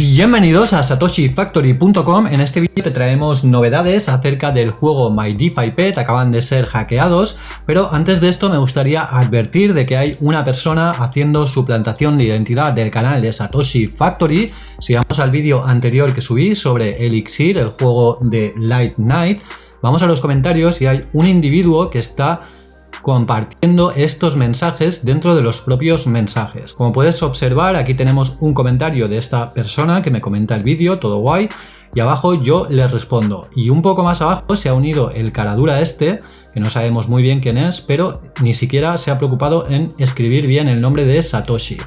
Bienvenidos a satoshifactory.com, en este vídeo te traemos novedades acerca del juego My DeFi Pet, acaban de ser hackeados, pero antes de esto me gustaría advertir de que hay una persona haciendo suplantación de identidad del canal de Satoshi Factory, si vamos al vídeo anterior que subí sobre Elixir, el juego de Light Knight, vamos a los comentarios y hay un individuo que está compartiendo estos mensajes dentro de los propios mensajes. Como puedes observar, aquí tenemos un comentario de esta persona que me comenta el vídeo, todo guay, y abajo yo le respondo. Y un poco más abajo se ha unido el caradura este, que no sabemos muy bien quién es, pero ni siquiera se ha preocupado en escribir bien el nombre de Satoshi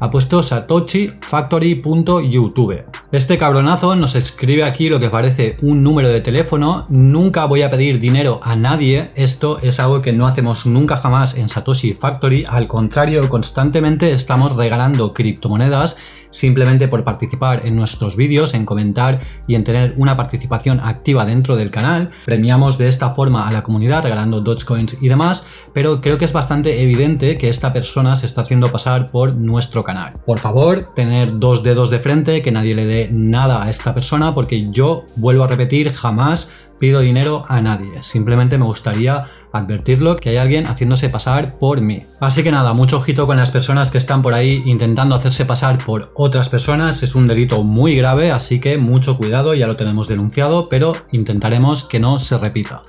ha puesto satoshifactory.youtube. Este cabronazo nos escribe aquí lo que parece un número de teléfono. Nunca voy a pedir dinero a nadie. Esto es algo que no hacemos nunca jamás en Satoshi Factory. Al contrario, constantemente estamos regalando criptomonedas simplemente por participar en nuestros vídeos, en comentar y en tener una participación activa dentro del canal. Premiamos de esta forma a la comunidad regalando Dogecoins y demás, pero creo que es bastante evidente que esta persona se está haciendo pasar por nuestro canal por favor, tener dos dedos de frente, que nadie le dé nada a esta persona, porque yo, vuelvo a repetir, jamás pido dinero a nadie. Simplemente me gustaría advertirlo que hay alguien haciéndose pasar por mí. Así que nada, mucho ojito con las personas que están por ahí intentando hacerse pasar por otras personas. Es un delito muy grave, así que mucho cuidado, ya lo tenemos denunciado, pero intentaremos que no se repita.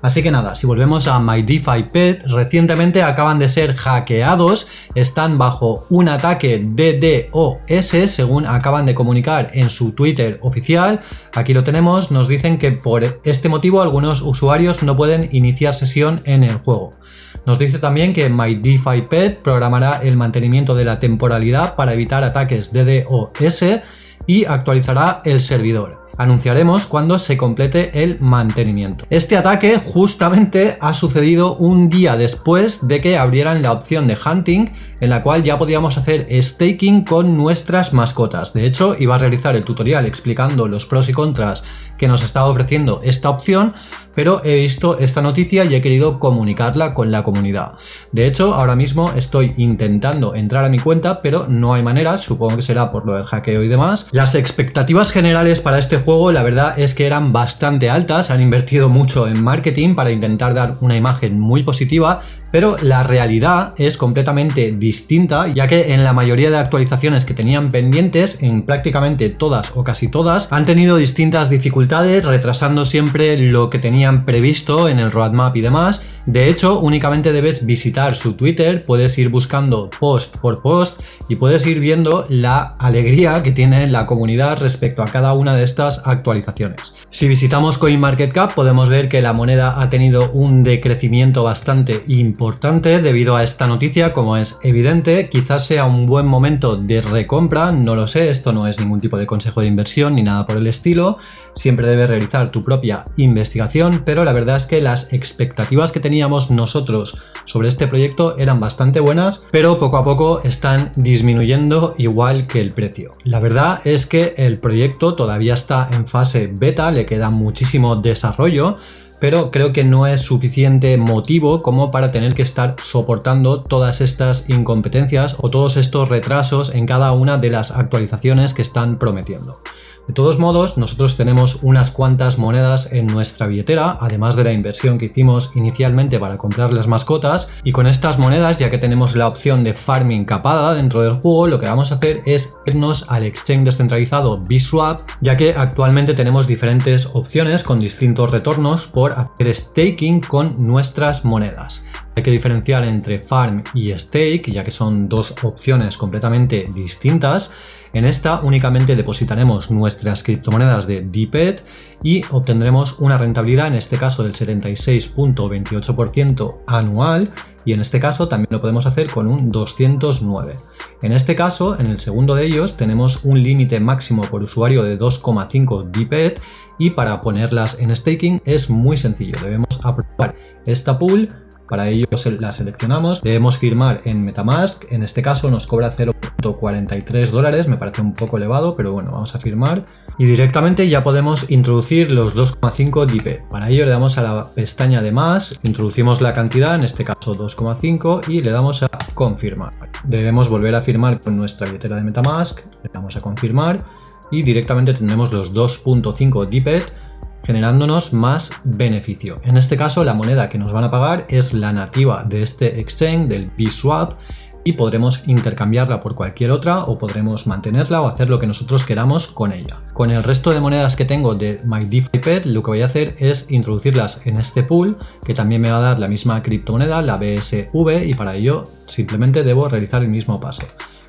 Así que nada, si volvemos a MyDeFi recientemente acaban de ser hackeados, están bajo un ataque DDoS, según acaban de comunicar en su Twitter oficial. Aquí lo tenemos, nos dicen que por este motivo algunos usuarios no pueden iniciar sesión en el juego. Nos dice también que MyDeFi programará el mantenimiento de la temporalidad para evitar ataques DDoS y actualizará el servidor anunciaremos cuando se complete el mantenimiento. Este ataque justamente ha sucedido un día después de que abrieran la opción de hunting en la cual ya podíamos hacer staking con nuestras mascotas. De hecho, iba a realizar el tutorial explicando los pros y contras que nos estaba ofreciendo esta opción, pero he visto esta noticia y he querido comunicarla con la comunidad. De hecho, ahora mismo estoy intentando entrar a mi cuenta, pero no hay manera, supongo que será por lo del hackeo y demás. Las expectativas generales para este juego, la verdad es que eran bastante altas, han invertido mucho en marketing para intentar dar una imagen muy positiva, pero la realidad es completamente distinta, ya que en la mayoría de actualizaciones que tenían pendientes, en prácticamente todas o casi todas, han tenido distintas dificultades, retrasando siempre lo que tenían previsto en el roadmap y demás. De hecho, únicamente debes visitar su Twitter, puedes ir buscando post por post y puedes ir viendo la alegría que tiene la comunidad respecto a cada una de estas actualizaciones. Si visitamos CoinMarketCap podemos ver que la moneda ha tenido un decrecimiento bastante importante debido a esta noticia, como es evidente, quizás sea un buen momento de recompra, no lo sé, esto no es ningún tipo de consejo de inversión ni nada por el estilo, siempre debes realizar tu propia investigación, pero la verdad es que las expectativas que nosotros sobre este proyecto eran bastante buenas, pero poco a poco están disminuyendo igual que el precio. La verdad es que el proyecto todavía está en fase beta, le queda muchísimo desarrollo, pero creo que no es suficiente motivo como para tener que estar soportando todas estas incompetencias o todos estos retrasos en cada una de las actualizaciones que están prometiendo. De todos modos, nosotros tenemos unas cuantas monedas en nuestra billetera, además de la inversión que hicimos inicialmente para comprar las mascotas, y con estas monedas, ya que tenemos la opción de farming capada dentro del juego, lo que vamos a hacer es irnos al exchange descentralizado BSwap, ya que actualmente tenemos diferentes opciones con distintos retornos por hacer staking con nuestras monedas. Hay que diferenciar entre farm y stake, ya que son dos opciones completamente distintas. En esta únicamente depositaremos nuestras criptomonedas de DPET y obtendremos una rentabilidad, en este caso del 76.28% anual y en este caso también lo podemos hacer con un 209. En este caso, en el segundo de ellos, tenemos un límite máximo por usuario de 2,5 DPET y para ponerlas en staking es muy sencillo. Debemos aprobar esta pool para ello la seleccionamos, debemos firmar en Metamask, en este caso nos cobra 0.43 dólares, me parece un poco elevado, pero bueno, vamos a firmar. Y directamente ya podemos introducir los 2,5 DP. Para ello le damos a la pestaña de más, introducimos la cantidad, en este caso 2,5 y le damos a confirmar. Debemos volver a firmar con nuestra billetera de Metamask, le damos a confirmar y directamente tendremos los 2.5 DPET generándonos más beneficio. En este caso la moneda que nos van a pagar es la nativa de este exchange, del BSwap, y podremos intercambiarla por cualquier otra o podremos mantenerla o hacer lo que nosotros queramos con ella. Con el resto de monedas que tengo de MyDeFi lo que voy a hacer es introducirlas en este pool que también me va a dar la misma criptomoneda, la BSV y para ello simplemente debo realizar el mismo paso.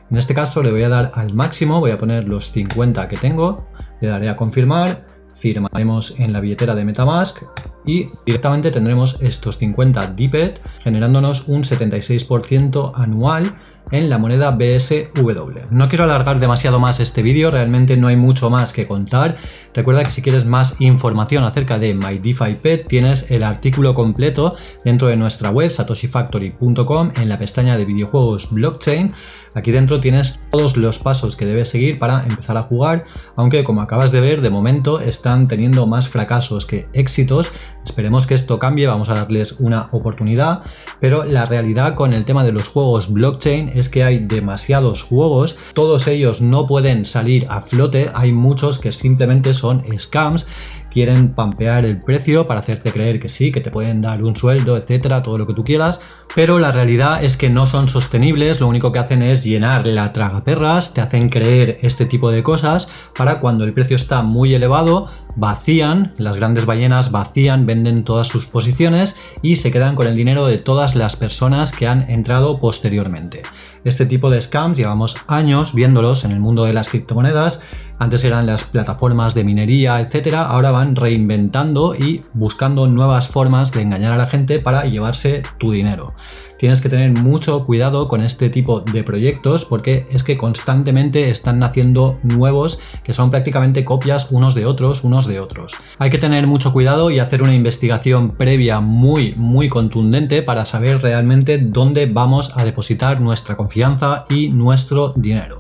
En este caso le voy a dar al máximo, voy a poner los 50 que tengo, le daré a confirmar, firmaremos en la billetera de Metamask y directamente tendremos estos 50 DPET generándonos un 76% anual en la moneda BSW. No quiero alargar demasiado más este vídeo, realmente no hay mucho más que contar. Recuerda que si quieres más información acerca de MyDeFiPet tienes el artículo completo dentro de nuestra web satoshifactory.com en la pestaña de videojuegos blockchain. Aquí dentro tienes todos los pasos que debes seguir para empezar a jugar, aunque como acabas de ver de momento están teniendo más fracasos que éxitos. Esperemos que esto cambie, vamos a darles una oportunidad, pero la realidad con el tema de los juegos blockchain es que hay demasiados juegos, todos ellos no pueden salir a flote, hay muchos que simplemente son scams quieren pampear el precio para hacerte creer que sí, que te pueden dar un sueldo, etcétera, todo lo que tú quieras, pero la realidad es que no son sostenibles, lo único que hacen es llenar la tragaperras, te hacen creer este tipo de cosas para cuando el precio está muy elevado, vacían, las grandes ballenas vacían, venden todas sus posiciones y se quedan con el dinero de todas las personas que han entrado posteriormente. Este tipo de scams llevamos años viéndolos en el mundo de las criptomonedas, antes eran las plataformas de minería, etcétera, ahora van reinventando y buscando nuevas formas de engañar a la gente para llevarse tu dinero. Tienes que tener mucho cuidado con este tipo de proyectos porque es que constantemente están naciendo nuevos que son prácticamente copias unos de otros, unos de otros. Hay que tener mucho cuidado y hacer una investigación previa muy, muy contundente para saber realmente dónde vamos a depositar nuestra confianza y nuestro dinero.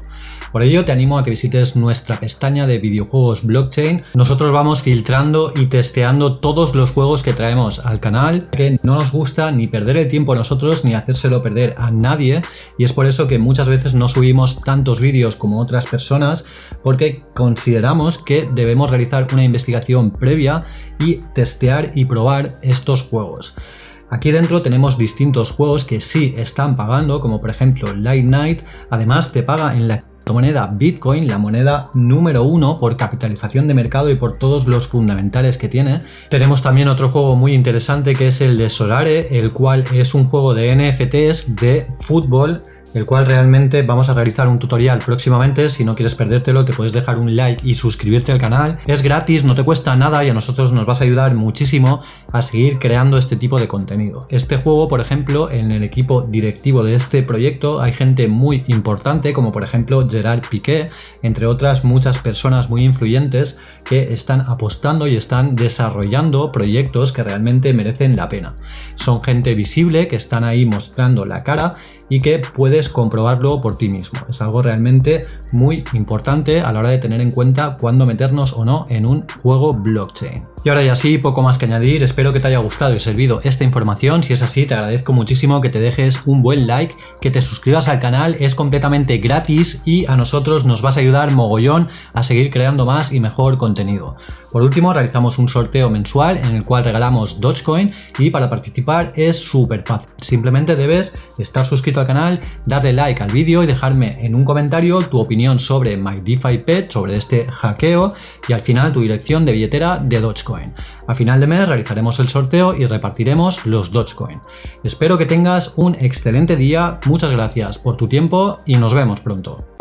Por ello te animo a que visites nuestra pestaña de videojuegos blockchain. Nosotros vamos filtrando y testeando todos los juegos que traemos al canal, que no nos gusta ni perder el tiempo a nosotros ni hacérselo perder a nadie y es por eso que muchas veces no subimos tantos vídeos como otras personas porque consideramos que debemos realizar una investigación previa y testear y probar estos juegos. Aquí dentro tenemos distintos juegos que sí están pagando, como por ejemplo Light Night, además te paga en la moneda Bitcoin, la moneda número uno por capitalización de mercado y por todos los fundamentales que tiene. Tenemos también otro juego muy interesante que es el de Solare, el cual es un juego de NFTs de fútbol el cual realmente vamos a realizar un tutorial próximamente. Si no quieres perdértelo, te puedes dejar un like y suscribirte al canal. Es gratis, no te cuesta nada y a nosotros nos vas a ayudar muchísimo a seguir creando este tipo de contenido. Este juego, por ejemplo, en el equipo directivo de este proyecto hay gente muy importante, como por ejemplo Gerard Piqué, entre otras muchas personas muy influyentes que están apostando y están desarrollando proyectos que realmente merecen la pena. Son gente visible que están ahí mostrando la cara y que puedes comprobarlo por ti mismo. Es algo realmente muy importante a la hora de tener en cuenta cuándo meternos o no en un juego blockchain. Y ahora ya sí, poco más que añadir, espero que te haya gustado y servido esta información, si es así te agradezco muchísimo que te dejes un buen like, que te suscribas al canal, es completamente gratis y a nosotros nos vas a ayudar mogollón a seguir creando más y mejor contenido. Por último, realizamos un sorteo mensual en el cual regalamos Dogecoin y para participar es súper fácil. Simplemente debes estar suscrito al canal, darle like al vídeo y dejarme en un comentario tu opinión sobre MyDeFiPet, sobre este hackeo y al final tu dirección de billetera de Dogecoin. A final de mes realizaremos el sorteo y repartiremos los Dogecoin. Espero que tengas un excelente día, muchas gracias por tu tiempo y nos vemos pronto.